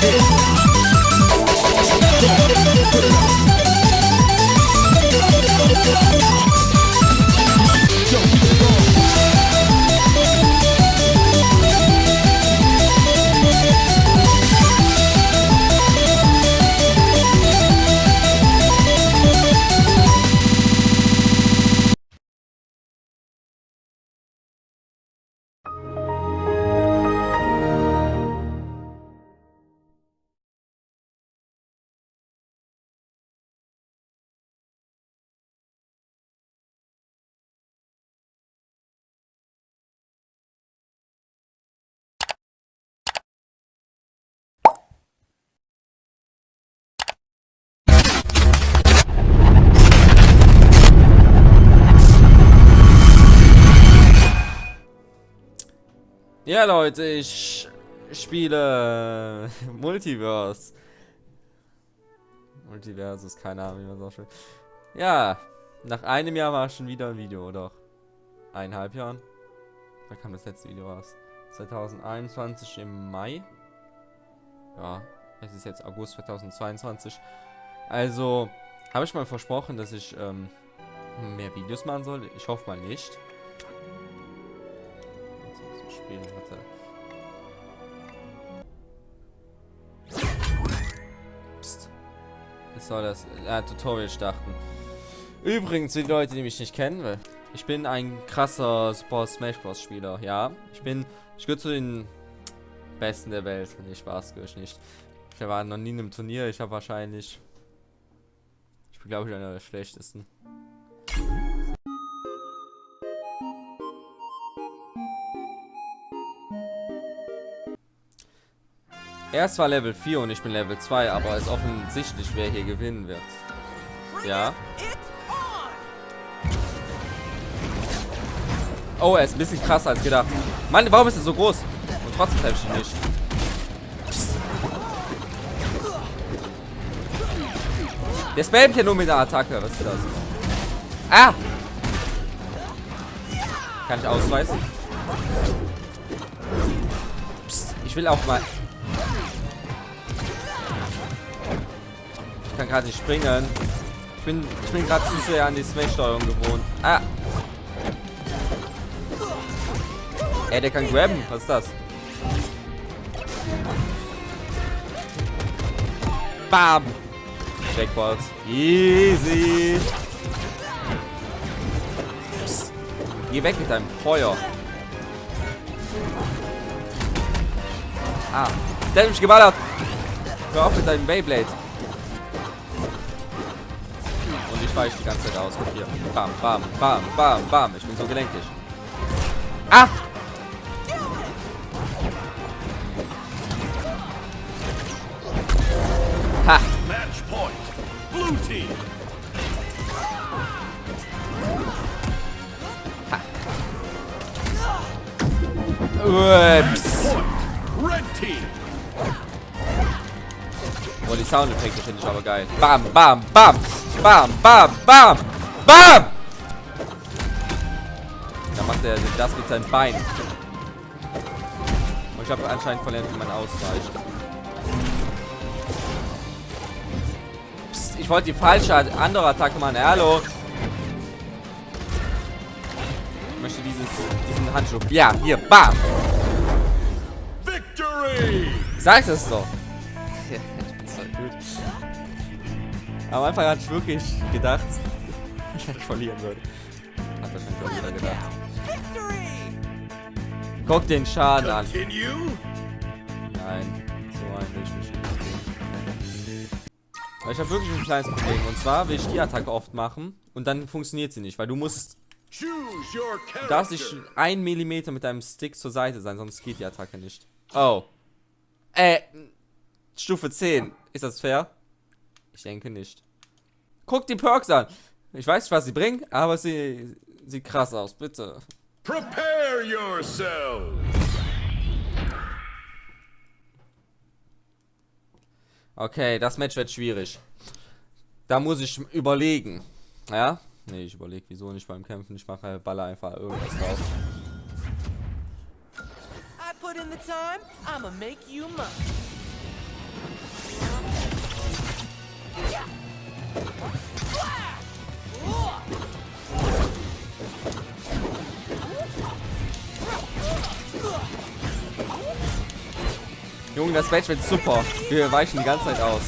tradition. Ja, Leute, ich spiele Multiverse. Multiversus, keine Ahnung, wie man so schön. Ja, nach einem Jahr war schon wieder ein Video, oder? Eineinhalb Jahren. Da kam das letzte Video raus. 2021 im Mai. Ja, es ist jetzt August 2022. Also, habe ich mal versprochen, dass ich ähm, mehr Videos machen soll. Ich hoffe mal nicht. Spielen, warte. Psst. Was soll das? Ja, Tutorial starten. Übrigens, die Leute, die mich nicht kennen, ich bin ein krasser Super Smash Bros. Spieler, ja. Ich bin, ich gehöre zu den Besten der Welt. Nee, Spaß, gehöre ich nicht. Ich war noch nie in einem Turnier. Ich habe wahrscheinlich, ich bin glaube ich einer der schlechtesten. Er ist zwar Level 4 und ich bin Level 2, aber es ist offensichtlich, wer hier gewinnen wird. Ja. Oh, er ist ein bisschen krasser als gedacht. Mann, warum ist er so groß? Und trotzdem treffe ich ihn nicht. Psst. Der spammt hier nur mit der Attacke. Was ist das? Ah! Kann ich ausweisen? Psst. Ich will auch mal... Ich kann gerade nicht springen. Ich bin, ich bin gerade zu sehr an die Smash-Steuerung gewohnt. Ah! Ey, der kann grabben. Was ist das? Bam! Jackpot. Easy. Psst. Geh weg mit deinem Feuer. Ah. Der hat mich geballert. Hör auf mit deinem Beyblade. Weiche die ganze Zeit aus. Guck hier. Bam, bam, bam, bam, bam. Ich bin so gelenkig. Ah! Ha! Match point. Blue team. Ups. Red team. Oh, die Soundeffekte finde ich aber geil. Bam, bam, bam. Bam, bam, bam. Bam! Da macht er das mit seinem Bein. Und ich habe anscheinend verlernt, wie man ausweicht. Psst, ich wollte die falsche andere Attacke machen. Hallo. Ich möchte dieses, diesen Handschuh. Ja, hier. Bam. Victory. Sag's es doch. Am Anfang hatte ich wirklich gedacht, dass ich verlieren würde. Hat wahrscheinlich auch jeder gedacht. Guck den Schaden an. Nein, so ein will ich mich nicht. Weil ich habe wirklich ein kleines Problem. Und zwar will ich die Attacke oft machen und dann funktioniert sie nicht, weil du musst, du darfst character. ein Millimeter mit deinem Stick zur Seite sein, sonst geht die Attacke nicht. Oh. Äh, Stufe 10. Ist das fair? Ich denke nicht. Guck die Perks an. Ich weiß nicht, was sie bringen, aber sie sieht krass aus, bitte. Prepare yourself. Okay, das Match wird schwierig. Da muss ich überlegen. Ja? Nee, ich überlege, wieso nicht beim Kämpfen. Ich mache Baller einfach irgendwas drauf. I put in the time, I'ma make you mine. Das Match wird super. Wir weichen die ganze Zeit aus.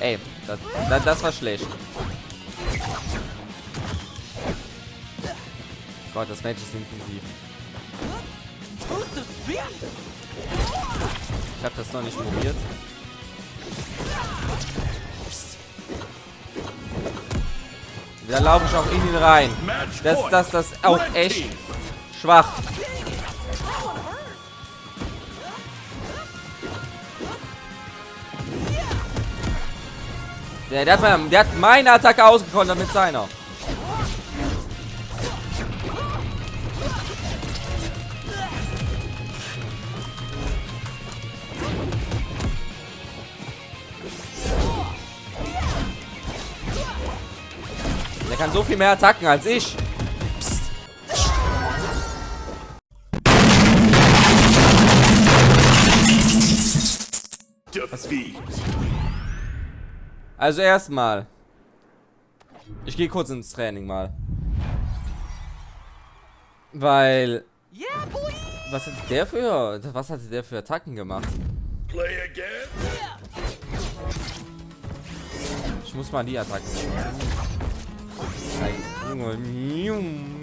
Ey, das, das, das war schlecht. Gott, das Match ist intensiv. Ich habe das noch nicht probiert. Da laufe ich auch in ihn rein. Das, das, das ist auch Red echt schwach. Der, der, hat, meine, der hat meine Attacke ausgekontert mit seiner. Kann so viel mehr Attacken als ich. Psst. Also erstmal. Ich gehe kurz ins Training mal. Weil. Was hat der für. Was hat der für Attacken gemacht? Ich muss mal die Attacken. Nein, Junge.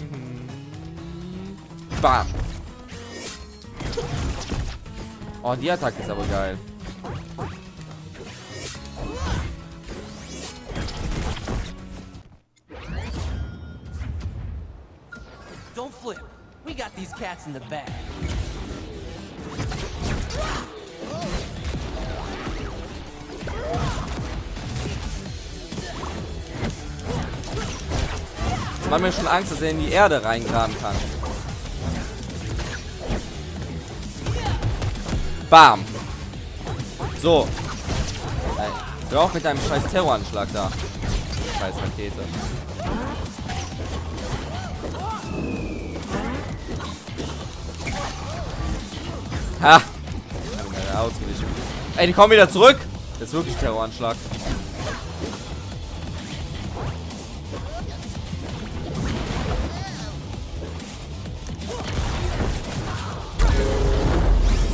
Bam. Oh, die Attacke ist aber geil. Don't flip. We got these cats in the bag. Macht mir schon Angst, dass er in die Erde reingraben kann. Bam. So. Ey, hör auf mit deinem scheiß Terroranschlag da. Scheiß Rakete. Ha! Ey, die kommen wieder zurück! Das ist wirklich Terroranschlag.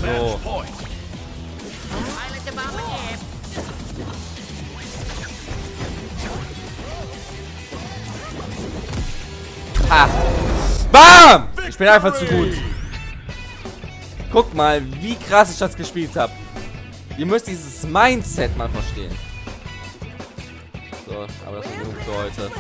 So. Ha! BAM! Ich bin einfach zu gut. Guckt mal, wie krass ich das gespielt habe. Ihr müsst dieses Mindset mal verstehen. So, aber das ist genug für heute.